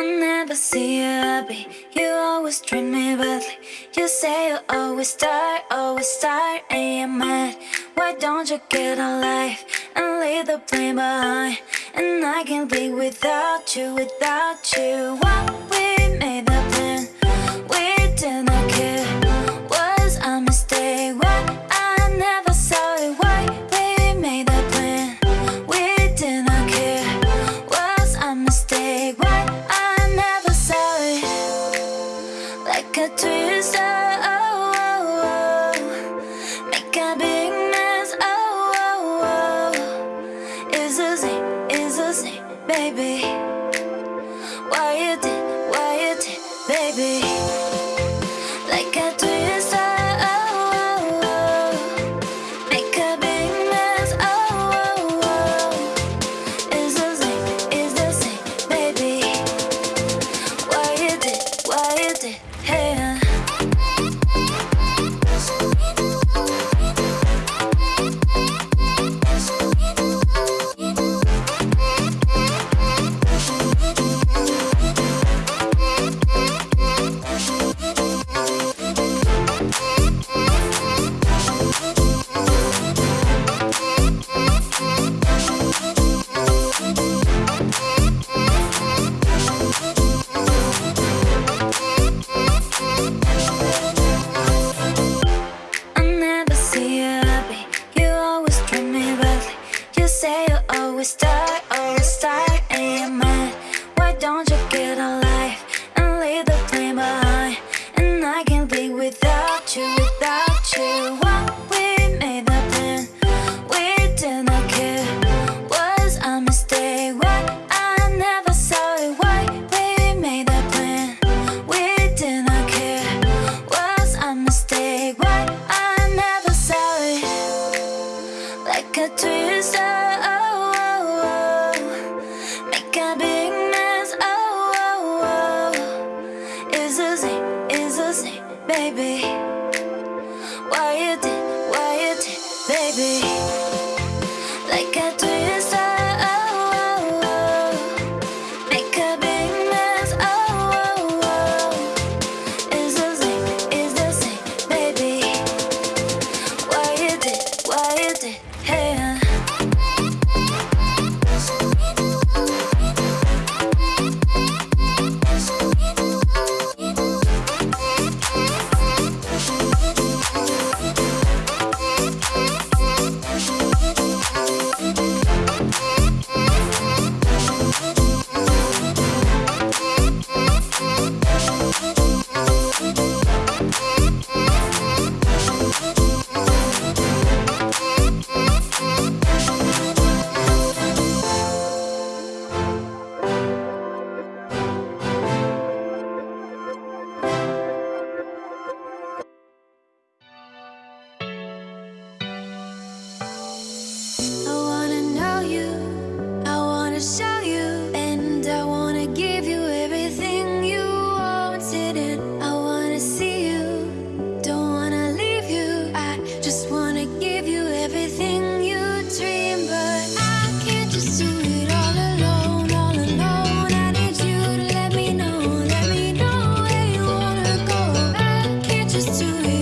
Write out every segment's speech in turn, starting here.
I never see you happy. You always treat me badly. You say you always start, always start And you're mad. Why don't you get a life And leave the blame behind? And I can't live without you, without you. baby. Why you did, why you did, baby. baby. Do it.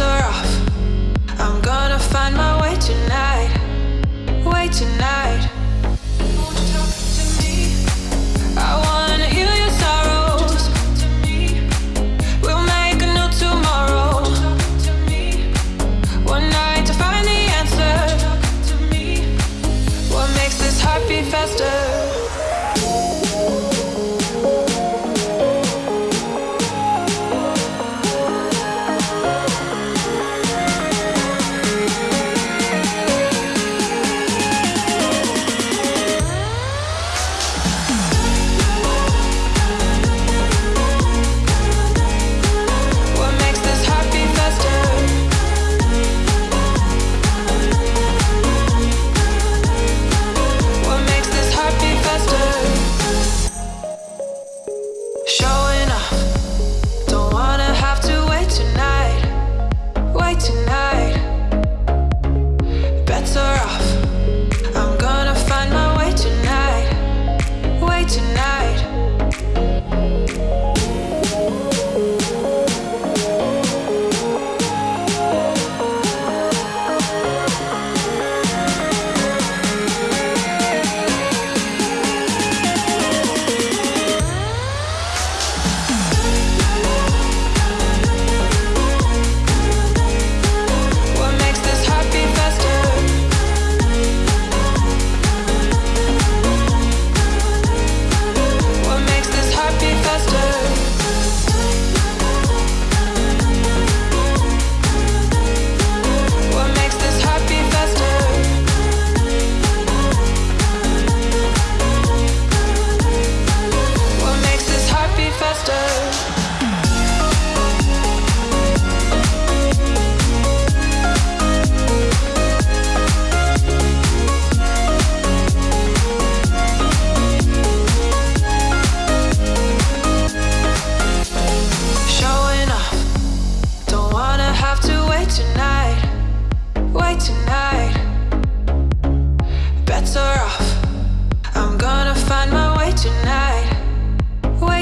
are off. I'm gonna find my way tonight. Way tonight.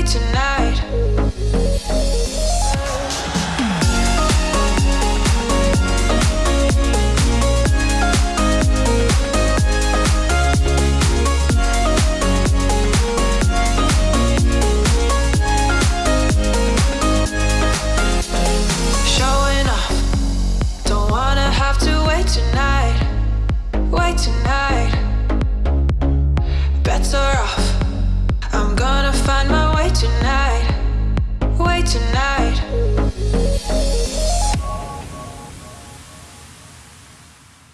Tonight.